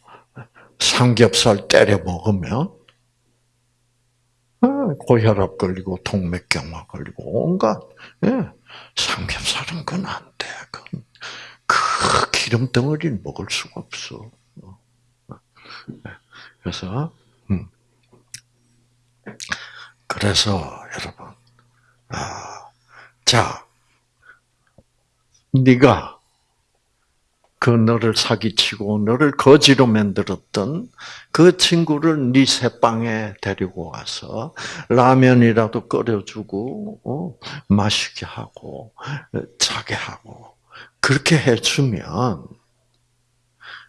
삼겹살 때려 먹으면 고혈압 걸리고 동맥경화 걸리고 온갖 예, 삼겹살은 그건 안 돼. 그건 그 기름 덩어리를 먹을 수가 없어. 그래서 음. 그래서 여러분, 아, 자, 네가 그 너를 사기치고 너를 거지로 만들었던 그 친구를 네 새방에 데리고 와서 라면이라도 끓여주고 어, 마시게 하고 자게 하고 그렇게 해주면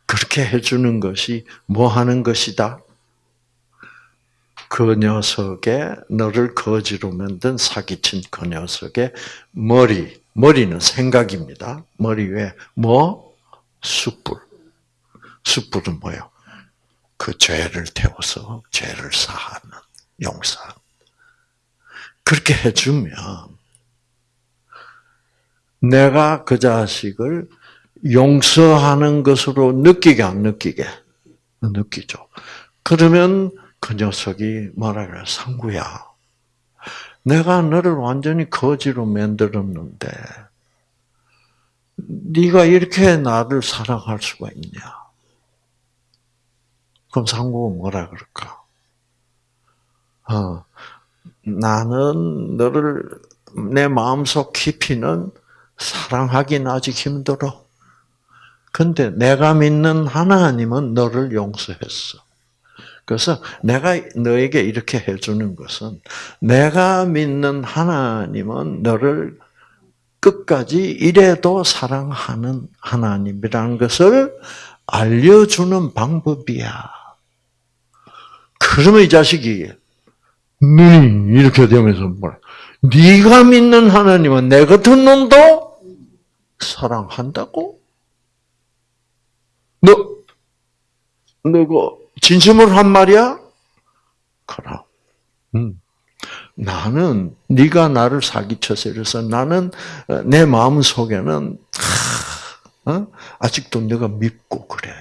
그렇게 해주는 것이 뭐 하는 것이다? 그 녀석의 너를 거지로 만든 사기친 그 녀석의 머리 머리는 생각입니다. 머리 위에 뭐 숯불. 숯불은 뭐요? 그 죄를 태워서 죄를 사하는 용사. 그렇게 해주면 내가 그 자식을 용서하는 것으로 느끼게 안 느끼게 느끼죠. 그러면 그 녀석이 뭐라 그래? 상구야. 내가 너를 완전히 거지로 만들었는데 네가 이렇게 나를 사랑할 수가 있냐? 그럼 상고가 뭐라 그럴까? 어, 나는 너를 내 마음속 깊이는 사랑하긴 아직 힘들어. 근데 내가 믿는 하나님은 너를 용서했어. 그래서 내가 너에게 이렇게 해주는 것은 내가 믿는 하나님은 너를 끝까지 이래도 사랑하는 하나님이라는 것을 알려주는 방법이야. 그러면 이 자식이 눈이 이렇게 되면서 뭐라? 네가 믿는 하나님은 내 같은 놈도 사랑한다고? 너, 너가 진심으로 한 말이야? 그럼. 음. 나는 네가 나를 사기쳐서 이래서 나는 어, 내 마음 속에는 어? 아직도 내가 믿고 그래.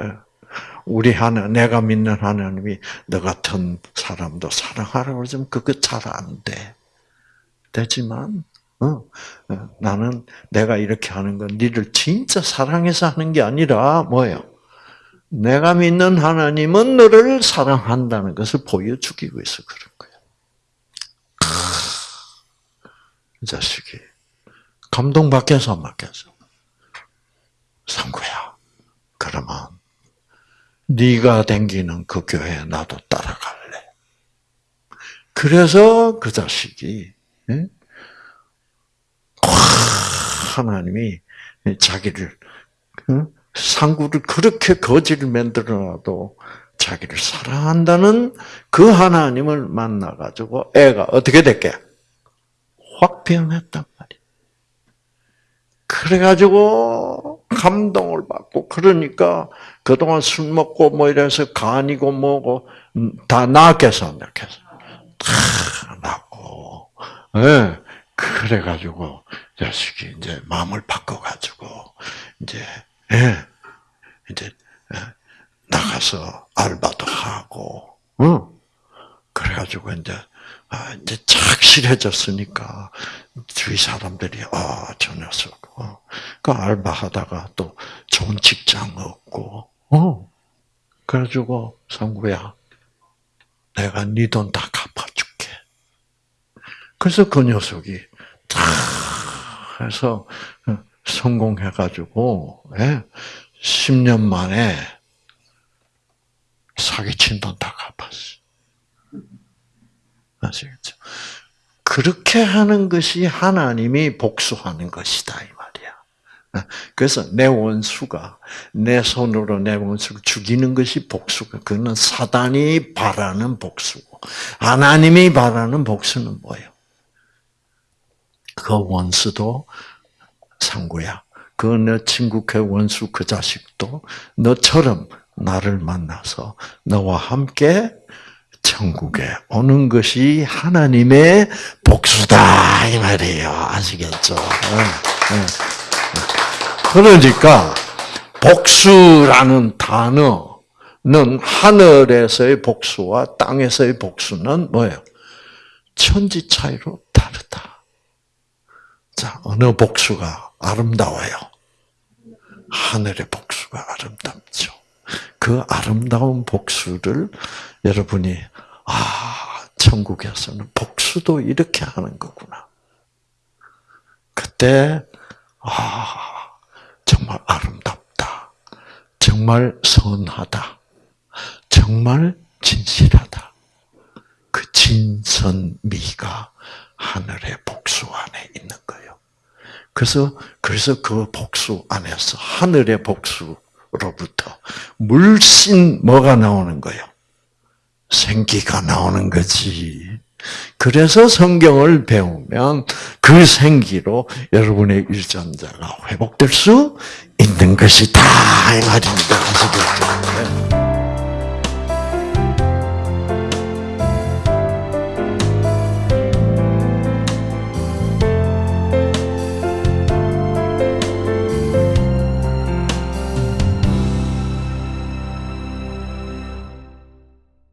예. 우리 하나 내가 믿는 하나님이 너 같은 사람도 사랑하라고 그러지만 그거 잘 안 돼. 되지만 어, 나는 내가 이렇게 하는 건 니를 진짜 사랑해서 하는 게 아니라 뭐예요? 내가 믿는 하나님은 너를 사랑한다는 것을 보여주기 위해서 그런 거예요. 이 자식이 감동받겠어 안 받겠어? 상구야. 그러면 네가 댕기는 그 교회에 나도 따라갈래. 그래서 그 자식이 예? 하나님이 자기를 응? 상구를 그렇게 거지를 만들어놔도 자기를 사랑한다는 그 하나님을 만나가지고 애가 어떻게 됐게? 확 변했단 말이야. 그래가지고 감동을 받고 그러니까 그동안 술 먹고 뭐 이래서 간이고 뭐고 음, 다안 나았겠어? 다 나고. 예. 그래가지고 자식이 이제 마음을 바꿔가지고 이제 예. 이제 예, 나가서 알바도 하고 응. 그래가지고 이제 아, 이제 착실해졌으니까 주위 사람들이 아저 녀석 어. 그 알바하다가 또 좋은 직장 얻고 어 그래가지고 상구야 내가 네 돈 다 갚아줄게. 그래서 그 녀석이 다 해서 성공해가지고 예, 10년 만에 사기친 돈 다 갚았어. 아시겠죠? 그렇게 하는 것이 하나님이 복수하는 것이다 이 말이야. 그래서 내 원수가 내 손으로 내 원수를 죽이는 것이 복수가 그는 사단이 바라는 복수고 하나님이 바라는 복수는 뭐예요? 그 원수도 상구야. 그 내 친구 그 원수 그 자식도 너처럼 나를 만나서 너와 함께 천국에 오는 것이 하나님의 복수다 이 말이에요. 아시겠죠? 네, 네. 그러니까 복수라는 단어는 하늘에서의 복수와 땅에서의 복수는 뭐예요? 천지 차이로 다르다. 자, 어느 복수가 아름다워요? 하늘의 복수가 아름답죠. 그 아름다운 복수를 여러분이 아 천국에서는 복수도 이렇게 하는 거구나. 그때 아 정말 아름답다. 정말 선하다. 정말 진실하다. 그 진선미가 하늘의 복수 안에 있는 거예요. 그래서 그래서 그 복수 안에서 하늘의 복수 로부터 물씬 뭐가 나오는 거예요? 생기가 나오는 거지. 그래서 성경을 배우면 그 생기로 여러분의 유전자가 회복될 수 있는 것이다 이 말입니다.